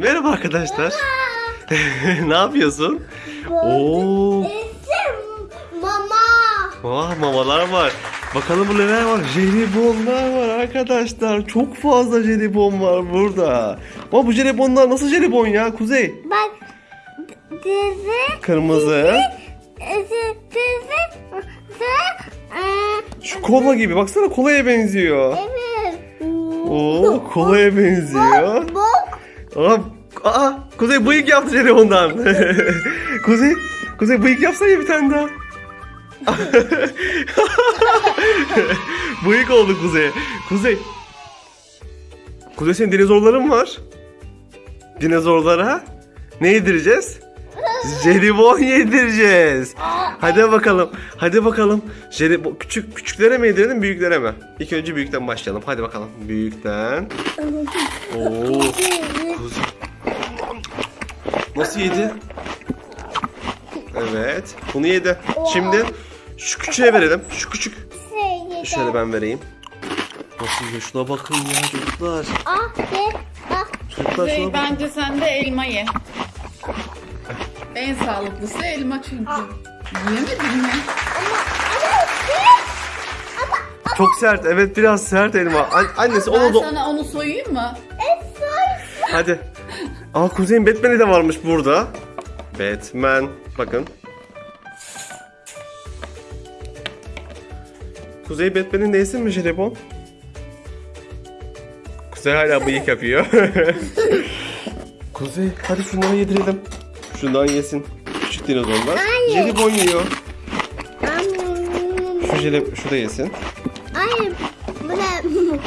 Merhaba arkadaşlar. ne yapıyorsun? Oo. Mama. Vah mamalar var. Bakalım bu neler var? Jelibonlar var arkadaşlar. Çok fazla jelibon var burada. Ama bu jelibonlar nasıl jelibon ya Kuzey? Bak dizi Kırmızı. dizi dizi e, Şu kola gibi. Baksana kolaya benziyor. evet. Oo kolaya benziyor. Bok. Aa, aa Kuzey bıyık yaptı jelibondan. Kuzey, Kuzey bıyık yapsana bir tane daha. bıyık oldu Kuzey. Kuzey. Kuzey senin dinozorların var. Dinozorlara ne yedireceğiz? Jelibon yedireceğiz. Hadi bakalım. Hadi bakalım. Jelibon küçük küçüklere mi yedirelim büyüklere mi? İlk önce büyükten başlayalım. Hadi bakalım. Büyükten. Oo. Kuzey. Nasıl yedi? Evet. Bunu yedi. Şimdi şu küçüğe verelim. Şu küçük. Şöyle ben vereyim. Nasıl yiyor? Şuna bakın ya çocuklar. Ah de ah. Çocuklar Kuzey şuna bakın. bence sen de elma ye. En sağlıklısı elma çünkü. Yemedin mi? Çok sert. Evet biraz sert elma. An- annesi Ben onu da... sana onu soyayım mı? Hadi. Aa Kuzey'in Batman'i de varmış burada. Batman. Bakın. Kuzey Batman'in neyisi mi jelibon? Kuzey hala bıyık yapıyor. Kuzey hadi şunları yedirelim. Şundan yesin. Küçük dinozorlar. Hayır. Jelibon yiyor. Şu jelib şu da yesin. Hayır. Bu ne?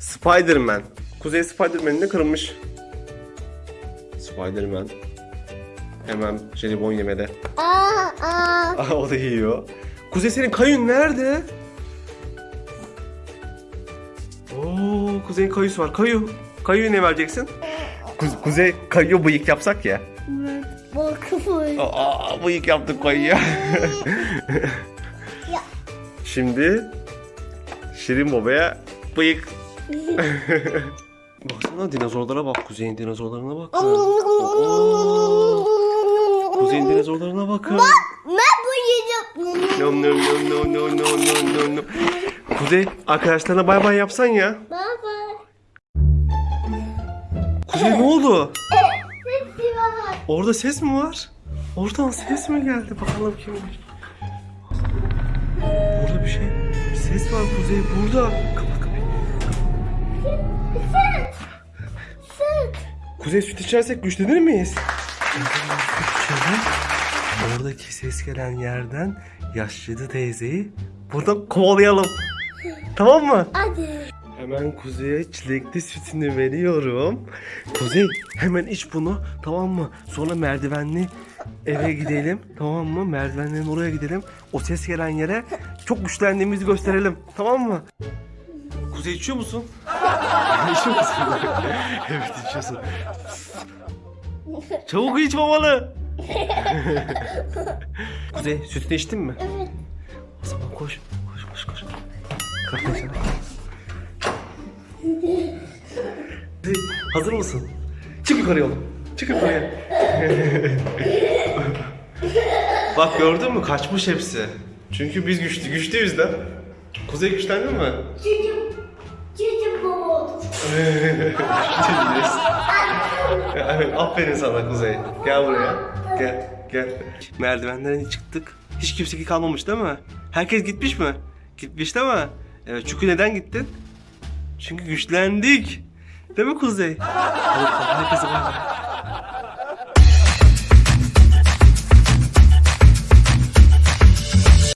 Spider-Man. Kuzey Spider-Man'in de kırılmış. Spider-Man. Hemen jelibon yemede. Aa aa. O da yiyor. Kuzey senin kayın nerede? Oo, Kuzey'in kayısı var. Kayu. Kayu'yu ne vereceksin? Ku- Kuzey kayu bıyık yapsak ya. Bakın. Aa, bıyık yaptık kayuya. Ya. Şimdi Şirin Baba'ya bıyık. Baksana dinozorlara bak. Kuzey'in dinozorlarına bak. Oo, Kuzey'in dinozorlarına bakın. Ben bu yiyeceğim. No no no no no no no no no. Kuzey arkadaşlarına bay bay yapsan ya. Baba. Kuzey ne oldu? Sesi var. Orada ses mi var? Oradan ses mi geldi? Bakalım kimmiş? Burada bir şey. Bir ses var Kuzey burada. Kapat kapıyı. Süt. Süt. Kuzey süt içersek güçlenir miyiz? Oradaki ses gelen yerden yaşlı teyzeyi buradan kovalayalım. Tamam mı? Hadi. Hemen Kuzey'e çilekli sütünü veriyorum. Kuzey hemen iç bunu tamam mı? Sonra merdivenli eve gidelim tamam mı? Merdivenlerin oraya gidelim. O ses gelen yere çok güçlendiğimizi gösterelim tamam mı? Kuzey içiyor musun? içiyor musun? evet içiyorsun. Çabuk iç mamalı. Kuzey sütünü içtin mi? Evet. O zaman koş. Koş koş koş. Hazır mısın? Çık yukarıya oğlum. Çık yukarıya. Bak gördün mü? Kaçmış hepsi. Çünkü biz güçlü, güçlüyüz de. Kuzey güçlendin mi? Çocuğum. Çocuğum baba oldu. Evet, aferin sana Kuzey. Gel buraya. Gel, gel. Merdivenlerden çıktık. Hiç kimse kalmamış değil mi? Herkes gitmiş mi? Gitmiş değil mi? Evet, çünkü neden gittin? Çünkü güçlendik. Değil mi Kuzey? Herkese bay.